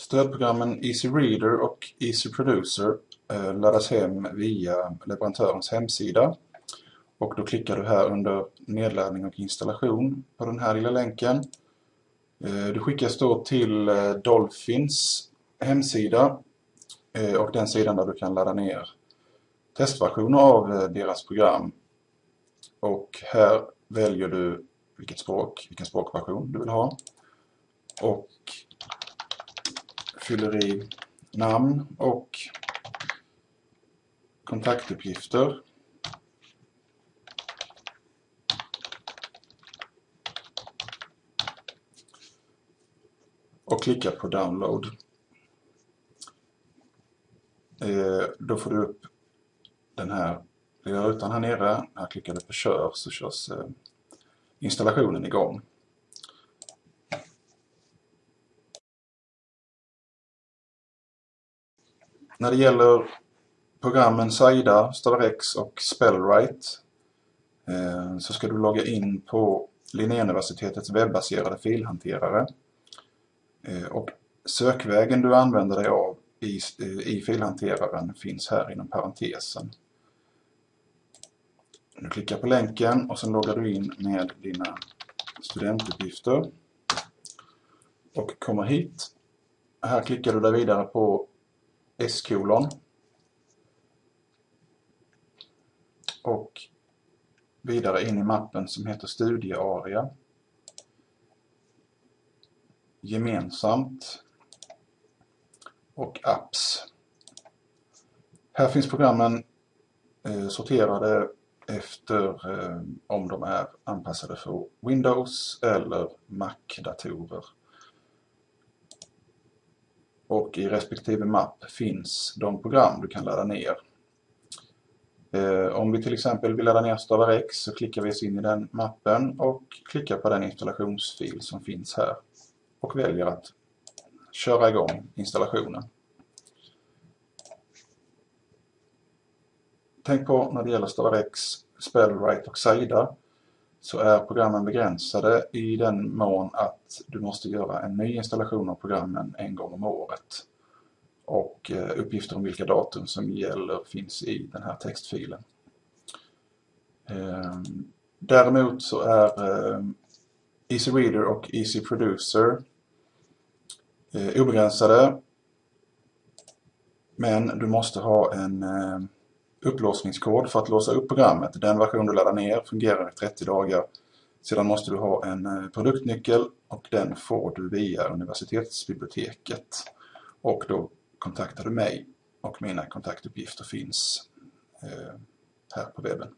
Stödprogrammen Easy Reader och Easy Producer eh, laddas hem via leverantörens hemsida. Och då klickar du här under nedladdning och installation på den här lilla länken. Eh, du skickas då till eh, Dolphins hemsida och den sidan där du kan ladda ner testversioner av deras program. Och här väljer du vilket språk, vilken språkversion du vill ha. Och fyller i namn och kontaktuppgifter. Och klickar på download. Eh, då får du upp den här lilla rutan här nere. När klickar du på kör så körs eh, installationen igång. När det gäller programmen Saida, StarX och Spellwrite eh, så ska du logga in på Linnéuniversitetets webbaserade filhanterare. Eh, och sökvägen du använder dig av i, eh, i filhanteraren finns här inom parentesen. Du klickar på länken och sen loggar du in med dina studentuppgifter och kommer hit. Här klickar du dig vidare på S-kolon och vidare in i mappen som heter studiearea gemensamt och apps. Här finns programmen eh, sorterade efter eh, om de är anpassade för Windows eller Mac-datorer. Och i respektive mapp finns de program du kan ladda ner. Eh, om vi till exempel vill ladda ner StavarX så klickar vi oss in i den mappen och klickar på den installationsfil som finns här. Och väljer att köra igång installationen. Tänk på när det gäller StarX, Spellwrite och Saida så är programmen begränsade i den mån att du måste göra en ny installation av programmen en gång om året. Och eh, uppgifter om vilka datum som gäller finns i den här textfilen. Ehm, däremot så är ehm, Easy Reader och Easy Producer eh, obegränsade. Men du måste ha en ehm, upplåsningskod för att låsa upp programmet. Den version du laddar ner fungerar i 30 dagar. Sedan måste du ha en eh, produktnyckel och den får du via universitetsbiblioteket. Och då kontaktar du mig och mina kontaktuppgifter finns eh, här på webben.